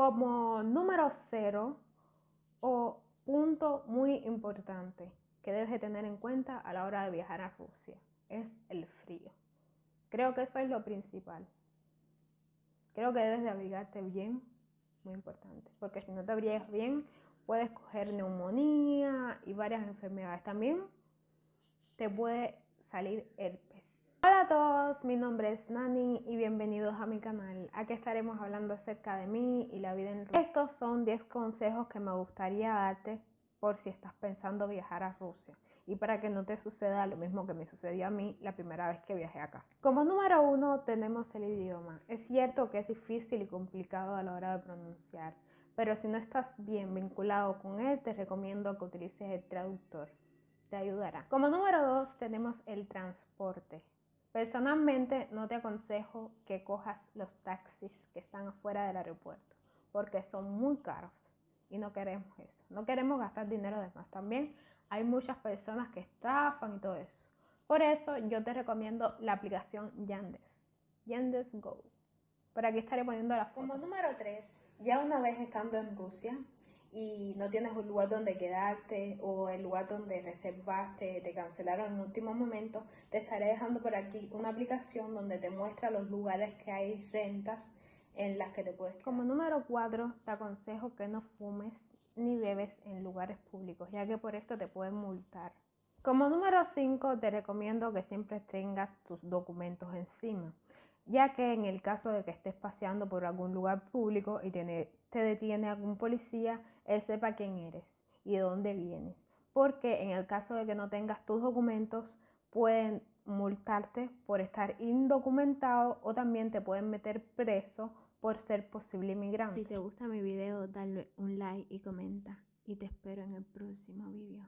Como número cero o punto muy importante que debes de tener en cuenta a la hora de viajar a Rusia es el frío. Creo que eso es lo principal. Creo que debes de abrigarte bien, muy importante, porque si no te abrigas bien, puedes coger neumonía y varias enfermedades. También te puede salir herpes. Hola a todos, mi nombre es Nani y bienvenidos a mi canal. Aquí estaremos hablando acerca de mí y la vida en Rusia. Estos son 10 consejos que me gustaría darte por si estás pensando viajar a Rusia y para que no te suceda lo mismo que me sucedió a mí la primera vez que viajé acá. Como número uno tenemos el idioma. Es cierto que es difícil y complicado a la hora de pronunciar, pero si no estás bien vinculado con él, te recomiendo que utilices el traductor. Te ayudará. Como número dos tenemos el transporte. Personalmente no te aconsejo que cojas los taxis que están afuera del aeropuerto, porque son muy caros y no queremos eso. No queremos gastar dinero de más. También hay muchas personas que estafan y todo eso. Por eso yo te recomiendo la aplicación Yandex. Yandex Go. Por aquí estaré poniendo la foto. Como número 3, ya una vez estando en Rusia y no tienes un lugar donde quedarte o el lugar donde reservaste te cancelaron en último momento, te estaré dejando por aquí una aplicación donde te muestra los lugares que hay rentas en las que te puedes quedar. Como número 4, te aconsejo que no fumes ni bebes en lugares públicos, ya que por esto te pueden multar. Como número 5, te recomiendo que siempre tengas tus documentos encima, ya que en el caso de que estés paseando por algún lugar público y te, detiene algún policía, él sepa quién eres y de dónde vienes. Porque en el caso de que no tengas tus documentos, pueden multarte por estar indocumentado o también te pueden meter preso por ser posible inmigrante. Si te gusta mi video, dale un like y comenta. Y te espero en el próximo video.